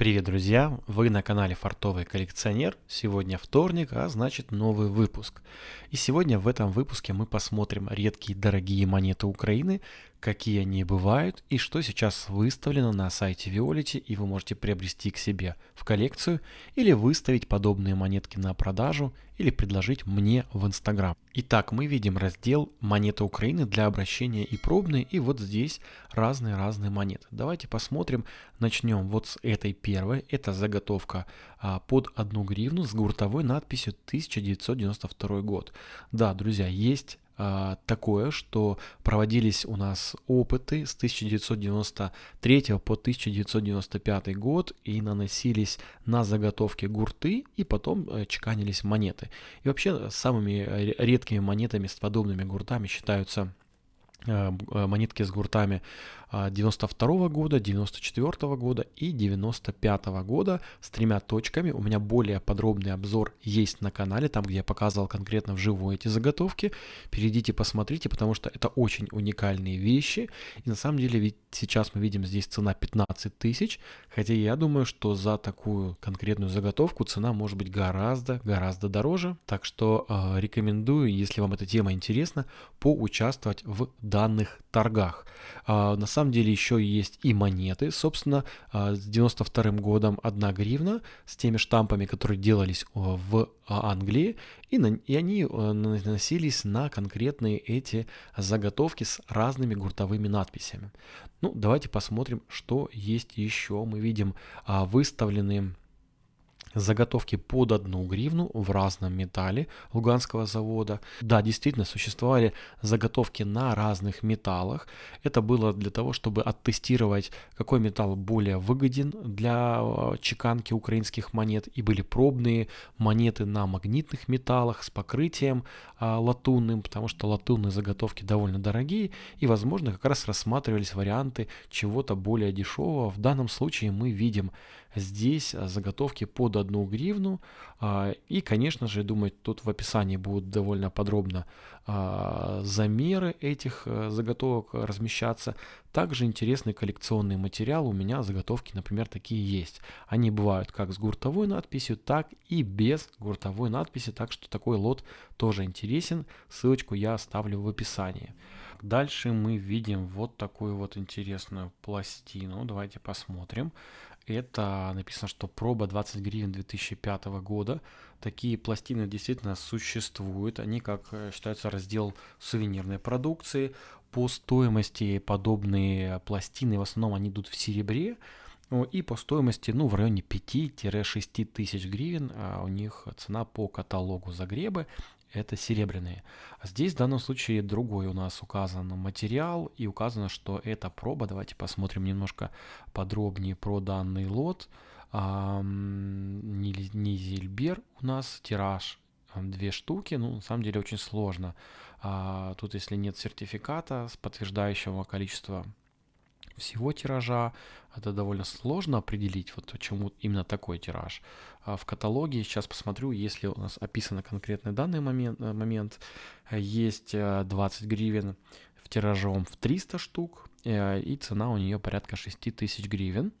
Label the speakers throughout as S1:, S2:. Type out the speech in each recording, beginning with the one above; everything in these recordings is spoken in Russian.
S1: Привет, друзья! Вы на канале Фартовый коллекционер. Сегодня вторник, а значит новый выпуск. И сегодня в этом выпуске мы посмотрим редкие дорогие монеты Украины, какие они бывают и что сейчас выставлено на сайте Violet и вы можете приобрести к себе в коллекцию или выставить подобные монетки на продажу или предложить мне в Инстаграм. Итак, мы видим раздел «Монеты Украины» для обращения и пробные, и вот здесь разные-разные монеты. Давайте посмотрим, начнем вот с этой первой, это заготовка а, под одну гривну с гуртовой надписью 1992 год. Да, друзья, есть а, такое, что проводились у нас опыты с 1993 по 1995 год и наносились на заготовки гурты и потом э, чеканились монеты. И вообще самыми редкими монетами с подобными гуртами считаются Э, э, монетки с гуртами 92 а, года, 94 года и 95 года с тремя точками. У меня более подробный обзор есть на канале, там где я показывал конкретно вживую эти заготовки. Перейдите, посмотрите, потому что это очень уникальные вещи. И на самом деле ведь сейчас мы видим здесь цена 15 тысяч, хотя я думаю, что за такую конкретную заготовку цена может быть гораздо-гораздо дороже. Так что э, рекомендую, если вам эта тема интересна, поучаствовать в данных торгах. А, на самом деле еще есть и монеты. Собственно, а, с 92 годом 1 гривна с теми штампами, которые делались в Англии, и, на, и они наносились на конкретные эти заготовки с разными гуртовыми надписями. Ну, давайте посмотрим, что есть еще. Мы видим а, выставленные заготовки под одну гривну в разном металле Луганского завода. Да, действительно, существовали заготовки на разных металлах. Это было для того, чтобы оттестировать, какой металл более выгоден для э, чеканки украинских монет. И были пробные монеты на магнитных металлах с покрытием а, латунным, потому что латунные заготовки довольно дорогие. И, возможно, как раз рассматривались варианты чего-то более дешевого. В данном случае мы видим здесь а, заготовки под одну гривну. А, и, конечно же, думаю, тут в описании будут довольно подробно а, замеры этих заготовок размещаться. Также интересный коллекционный материал. У меня заготовки, например, такие есть. Они бывают как с гуртовой надписью, так и без гуртовой надписи. Так что такой лот тоже интересен. Ссылочку я оставлю в описании. Дальше мы видим вот такую вот интересную пластину. Давайте посмотрим. Это написано, что проба 20 гривен 2005 года. Такие пластины действительно существуют. Они, как э, считаются, раздел сувенирной продукции. По стоимости подобные пластины, в основном они идут в серебре. И по стоимости, ну, в районе 5-6 тысяч гривен а у них цена по каталогу Загребы это серебряные. А здесь в данном случае другой у нас указан материал и указано, что это проба. Давайте посмотрим немножко подробнее про данный лот. Низельбер у нас тираж две штуки, ну, на самом деле очень сложно. А, тут, если нет сертификата с подтверждающего количества всего тиража. Это довольно сложно определить, вот почему именно такой тираж. А в каталоге сейчас посмотрю, если у нас описано конкретный данный момент, э, момент есть 20 э, гривен в тиражом в 300 штук, э, и цена у нее порядка 6000 гривен.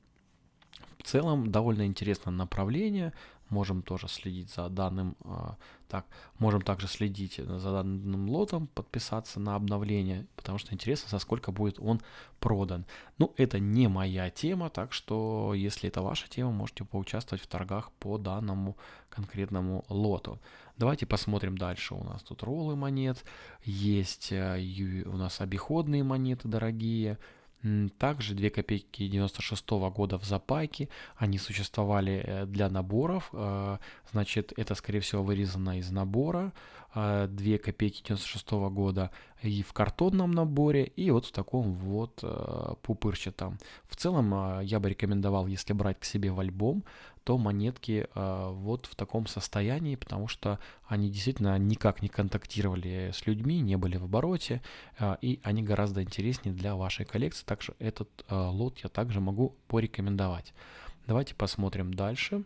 S1: В целом довольно интересное направление, можем тоже следить за данным, а, так, можем также следить за данным лотом, подписаться на обновление, потому что интересно, за сколько будет он продан. Ну, это не моя тема, так что, если это ваша тема, можете поучаствовать в торгах по данному конкретному лоту. Давайте посмотрим дальше. У нас тут роллы монет, есть э, у нас обиходные монеты дорогие, также 2 копейки 96 -го года в запайке, они существовали э, для наборов, э, значит это скорее всего вырезано из набора, 2 э, копейки 96 -го года и в картонном наборе, и вот в таком вот пупырчатом. В целом я бы рекомендовал, если брать к себе в альбом, то монетки э, вот в таком состоянии, потому что они действительно никак не контактировали с людьми, не были в обороте, э, и они гораздо интереснее для вашей коллекции, так что этот э, лот я также могу порекомендовать. Давайте посмотрим дальше.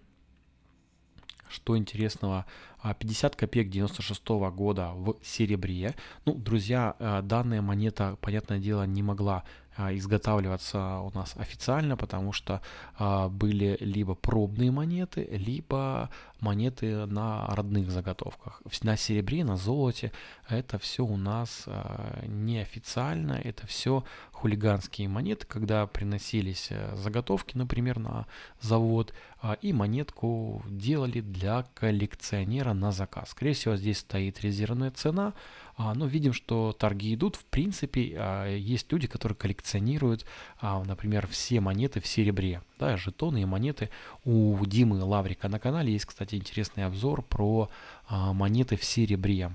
S1: Что интересного, 50 копеек 96 -го года в серебре. Ну, друзья, данная монета, понятное дело, не могла а, изготавливаться у нас официально, потому что а, были либо пробные монеты, либо монеты на родных заготовках. На серебре, на золоте это все у нас а, неофициально, это все хулиганские монеты, когда приносились э, заготовки, например, на завод, и монетку делали для коллекционера на заказ. Скорее всего, здесь стоит резервная цена, но видим, что торги идут. В принципе, есть люди, которые коллекционируют, например, все монеты в серебре, да, жетоны и монеты. У Димы Лаврика на канале есть, кстати, интересный обзор про монеты в серебре.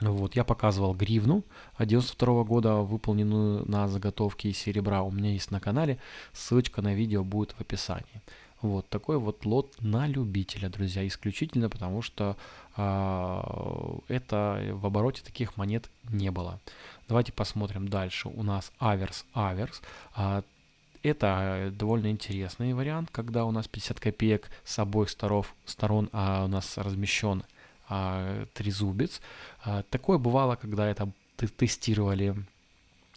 S1: Вот, я показывал гривну 92 года, выполненную на заготовке серебра. У меня есть на канале, ссылочка на видео будет в описании. Вот такой вот лот на любителя, друзья, исключительно потому что э, это в обороте таких монет не было. Давайте посмотрим дальше. У нас аверс, аверс. Э, это довольно интересный вариант, когда у нас 50 копеек с обоих сторон, сторон а у нас размещен а, трезубец. А, такое бывало, когда это тестировали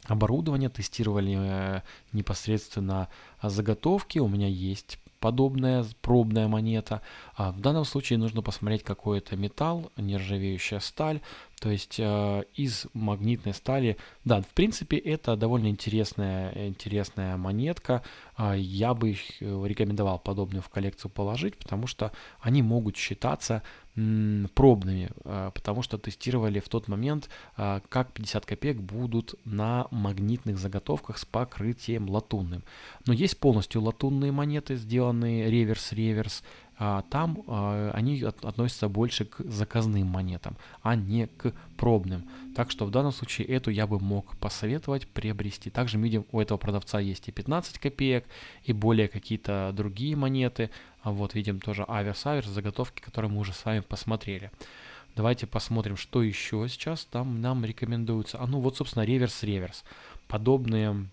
S1: оборудование, тестировали э, непосредственно заготовки. У меня есть подобная пробная монета. А в данном случае нужно посмотреть какой это металл, нержавеющая сталь, то есть э, из магнитной стали. Да, в принципе это довольно интересная, интересная монетка. Э, я бы э, рекомендовал подобную в коллекцию положить, потому что они могут считаться пробными, а, потому что тестировали в тот момент, а, как 50 копеек будут на магнитных заготовках с покрытием латунным. Но есть полностью латунные монеты, сделанные реверс-реверс, а, там а, они относятся больше к заказным монетам, а не к пробным. Так что в данном случае эту я бы мог посоветовать приобрести. Также видим, у этого продавца есть и 15 копеек, и более какие-то другие монеты. А вот видим тоже аверс-аверс, заготовки, которые мы уже с вами посмотрели. Давайте посмотрим, что еще сейчас там нам рекомендуется. А ну вот, собственно, реверс-реверс. Подобные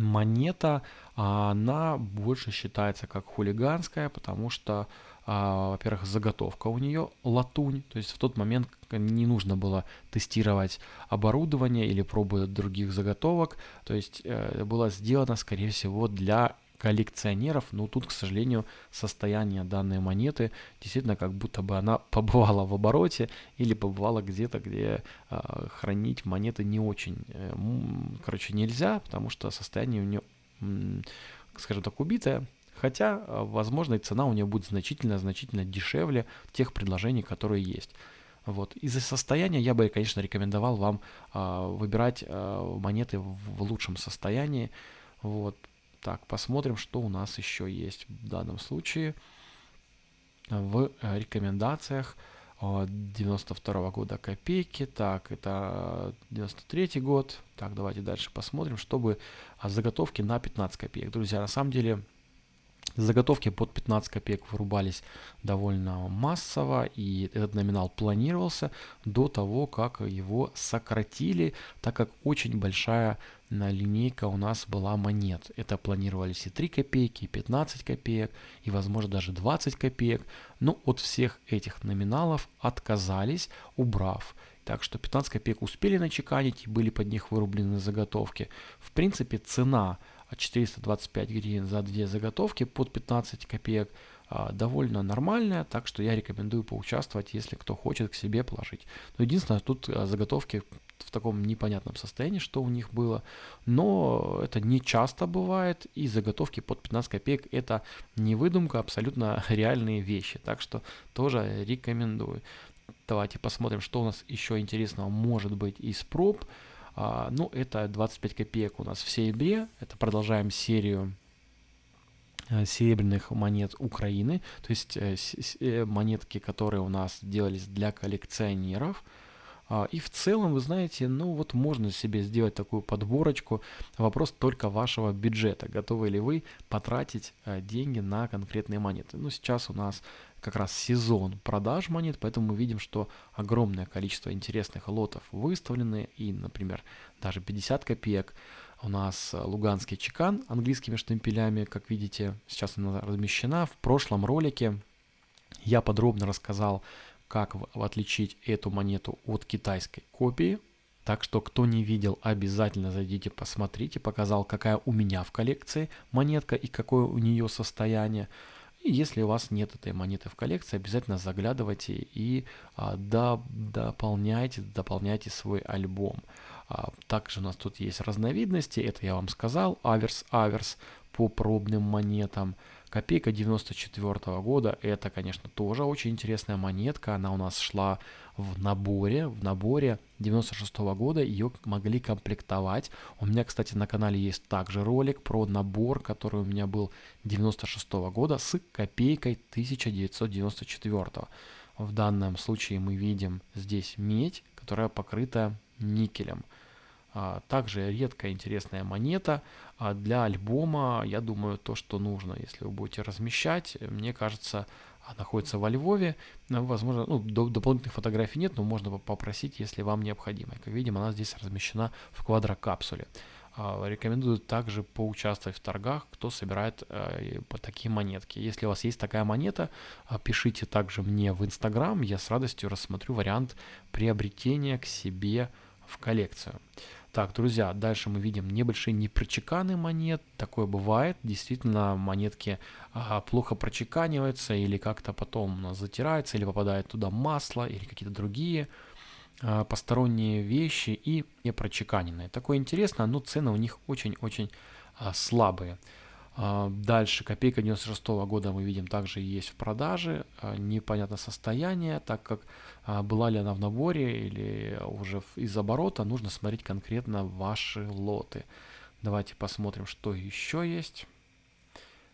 S1: монета, она больше считается как хулиганская, потому что, а, во-первых, заготовка у нее латунь, то есть в тот момент не нужно было тестировать оборудование или пробы других заготовок, то есть э, было сделано, скорее всего, для коллекционеров, но тут, к сожалению, состояние данной монеты действительно как будто бы она побывала в обороте или побывала где-то, где э, хранить монеты не очень, э, короче, нельзя, потому что состояние у нее, э, скажем так, убитое. Хотя, возможно, и цена у нее будет значительно-значительно дешевле тех предложений, которые есть. Вот. Из-за состояния я бы, конечно, рекомендовал вам э, выбирать э, монеты в, в лучшем состоянии. Вот. Так, посмотрим, что у нас еще есть в данном случае в э, рекомендациях 92 года копейки. Так, это 93 год. Так, давайте дальше посмотрим, чтобы заготовки на 15 копеек. Друзья, на самом деле Заготовки под 15 копеек вырубались довольно массово, и этот номинал планировался до того, как его сократили, так как очень большая линейка у нас была монет. Это планировались и 3 копейки, и 15 копеек, и возможно даже 20 копеек. Но от всех этих номиналов отказались, убрав. Так что 15 копеек успели начеканить и были под них вырублены заготовки. В принципе, цена 425 гривен за две заготовки под 15 копеек а, довольно нормальная, так что я рекомендую поучаствовать, если кто хочет к себе положить. Но единственное, тут а, заготовки в таком непонятном состоянии, что у них было, но это не часто бывает, и заготовки под 15 копеек это не выдумка, абсолютно реальные вещи, так что тоже рекомендую. Давайте посмотрим, что у нас еще интересного может быть из проб. А, ну, это 25 копеек у нас в серебре. Это продолжаем серию э, серебряных монет Украины, то есть э, э, монетки, которые у нас делались для коллекционеров. А, и в целом, вы знаете, ну вот можно себе сделать такую подборочку. Вопрос только вашего бюджета. Готовы ли вы потратить деньги на конкретные монеты? Ну, сейчас у нас как раз сезон продаж монет, поэтому мы видим, что огромное количество интересных лотов выставлены, и, например, даже 50 копеек. У нас луганский чекан английскими штемпелями, как видите, сейчас она размещена. В прошлом ролике я подробно рассказал, как отличить эту монету от китайской копии. Так что, кто не видел, обязательно зайдите, посмотрите. Показал, какая у меня в коллекции монетка и какое у нее состояние. И если у вас нет этой монеты в коллекции, обязательно заглядывайте и а, до, дополняйте, дополняйте свой альбом. А, также у нас тут есть разновидности, это я вам сказал, аверс-аверс по пробным монетам. Копейка 94 -го года, это, конечно, тоже очень интересная монетка, она у нас шла в наборе, в наборе 96 -го года ее могли комплектовать. У меня, кстати, на канале есть также ролик про набор, который у меня был 96 -го года с копейкой 1994. -го. В данном случае мы видим здесь медь, которая покрыта никелем. А, также редкая интересная монета. А для альбома, я думаю, то, что нужно, если вы будете размещать, мне кажется, находится во Львове. Возможно, ну, дополнительных фотографий нет, но можно попросить, если вам необходимо. Как видим, она здесь размещена в квадрокапсуле. А, рекомендую также поучаствовать в торгах, кто собирает э, по такие монетки. Если у вас есть такая монета, пишите также мне в Инстаграм, я с радостью рассмотрю вариант приобретения к себе в коллекцию. Так, друзья, дальше мы видим небольшие непрочеканы монет. Такое бывает. Действительно, монетки а, плохо прочеканиваются или как-то потом затираются, или попадает туда масло, или какие-то другие а, посторонние вещи и не прочеканенные. Такое интересно, но цены у них очень-очень а, слабые. А, дальше копейка 96 -го года мы видим также есть в продаже. А, непонятно состояние, так как а, была ли она в наборе или уже из оборота, нужно смотреть конкретно ваши лоты. Давайте посмотрим, что еще есть.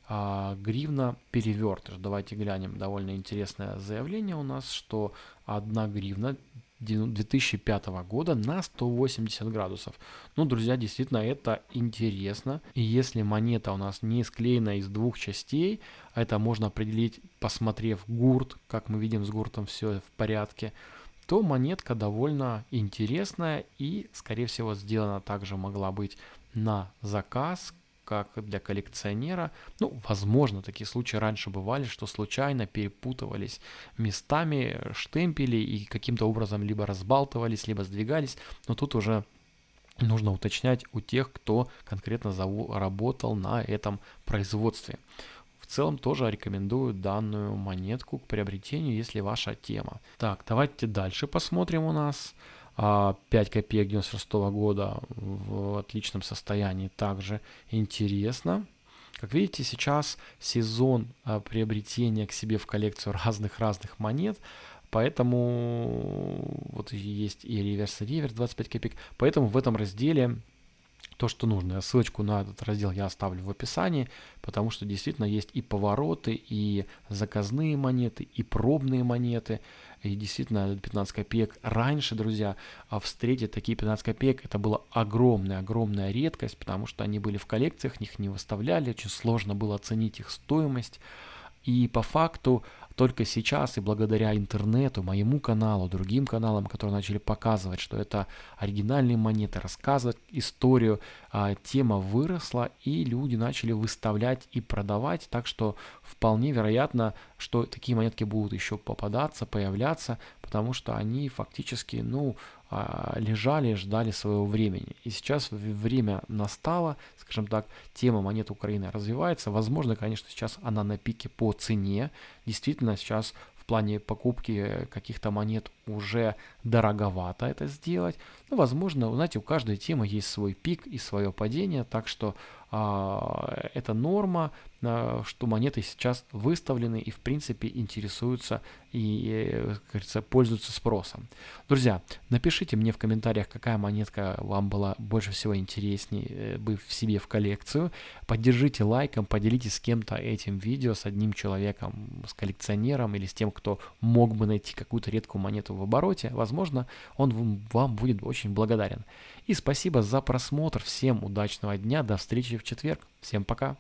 S1: Гривна перевертыш. Давайте глянем. Довольно интересное заявление у нас, что одна гривна 2005 года на 180 градусов. Ну, друзья, действительно, это интересно. И если монета у нас не склеена из двух частей, это можно определить, посмотрев гурт, как мы видим с гуртом все в порядке, то монетка довольно интересная и, скорее всего, сделана также могла быть на заказ, как для коллекционера. Ну, возможно, такие случаи раньше бывали, что случайно перепутывались местами штемпели и каким-то образом либо разбалтывались, либо сдвигались. Но тут уже нужно уточнять у тех, кто конкретно работал на этом производстве. В целом тоже рекомендую данную монетку к приобретению, если ваша тема. Так, давайте дальше посмотрим у нас. 5 а, копеек 96 года в отличном состоянии также интересно. Как видите, сейчас сезон а, приобретения к себе в коллекцию разных-разных монет, поэтому вот есть и реверс, и реверс 25 копеек, поэтому в этом разделе то, что нужно. Ссылочку на этот раздел я оставлю в описании, потому что действительно есть и повороты, и заказные монеты, и пробные монеты. И действительно 15 копеек раньше, друзья, а встретить такие 15 копеек это была огромная-огромная редкость, потому что они были в коллекциях, их не выставляли, очень сложно было оценить их стоимость. И по факту только сейчас и благодаря интернету, моему каналу, другим каналам, которые начали показывать, что это оригинальные монеты, рассказывать историю, а, тема выросла и люди начали выставлять и продавать, так что вполне вероятно, что такие монетки будут еще попадаться, появляться, потому что они фактически, ну, а, лежали, ждали своего времени. И сейчас время настало, скажем так, тема монет Украины развивается. Возможно, конечно, сейчас она на пике по цене. Действительно, сейчас в плане покупки каких-то монет уже дороговато это сделать. Но, возможно, знаете, у каждой темы есть свой пик и свое падение, так что это норма, а, что монеты сейчас выставлены и, в принципе, интересуются и, как говорится, пользуются спросом. Друзья, напишите мне в комментариях, какая монетка вам была больше всего интереснее э, бы в себе в коллекцию. Поддержите лайком, поделитесь с кем-то этим видео, с одним человеком, с коллекционером или с тем, кто мог бы найти какую-то редкую монету в обороте. Возможно, он вам будет очень благодарен. И спасибо за просмотр. Всем удачного дня. До встречи в четверг. Всем пока.